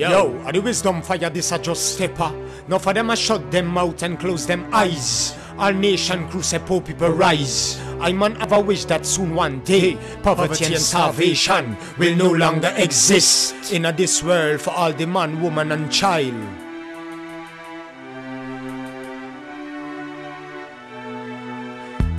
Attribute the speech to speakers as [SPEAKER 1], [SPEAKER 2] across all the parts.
[SPEAKER 1] Yo, are the wisdom fire this a just stepper. Now for them I shut them mouth and close them eyes. Our nation say poor people rise. I man have a wish that soon one day poverty and starvation will no longer exist in a this world for all the man, woman and child.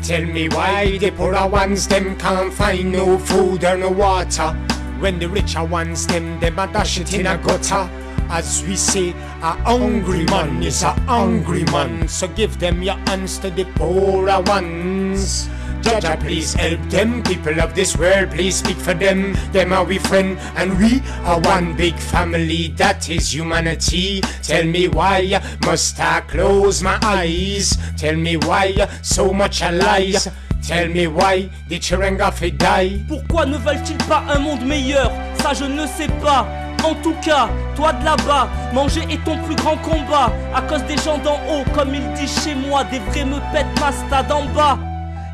[SPEAKER 1] Tell me why the poorer ones them can't find no food or no water When the richer ones them them a dash it in a gutter As we say, a hungry man is a hungry man So give them your hands to the poorer ones Jaja, please help them. People of this world, please speak for them. Them are we friend, and we are one big family. That is humanity. Tell me why must I close my eyes? Tell me why so much lies. Tell me why the children fait die.
[SPEAKER 2] Pourquoi ne veulent-ils pas un monde meilleur? Ça je ne sais pas. En tout cas, toi de là-bas, manger est ton plus grand combat. À cause des gens d'en haut, comme ils disent chez moi, des vrais me pètent ma en bas.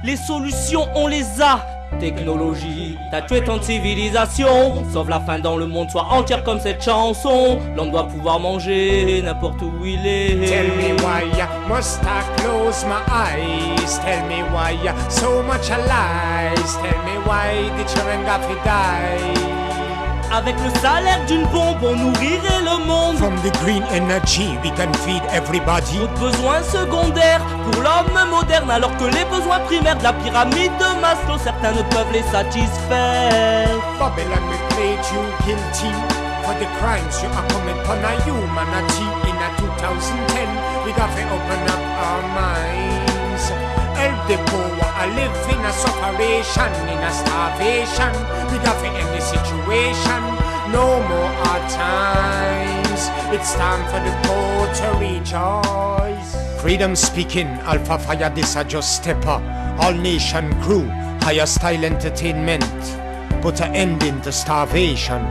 [SPEAKER 2] Les solutions, on les a. Technologie, t'as tué ton civilisation. Sauve la fin dans le monde, soit entière comme cette chanson. L'homme doit pouvoir manger n'importe où il est.
[SPEAKER 1] Tell me why must I close my eyes? Tell me why so much lies? Tell me why the children got to die?
[SPEAKER 2] Avec le salaire d'une bombe, on nourrirait le monde.
[SPEAKER 1] From the green energy, we can feed everybody.
[SPEAKER 2] Autres besoins secondaires pour l'homme moderne, alors que les besoins primaires de la pyramide de Maslow, certains ne peuvent les satisfaire.
[SPEAKER 1] Babylon will played you guilty for the crimes you are committing upon a humanity. In a 2010, we got to open up our minds. Help the poor, live in a sufferation, in a starvation. We to end the situation. No more hard times. It's time for the poor to rejoice. Freedom speaking, Alpha Fire, just stepper. All nation crew, higher style entertainment. Put an end into starvation.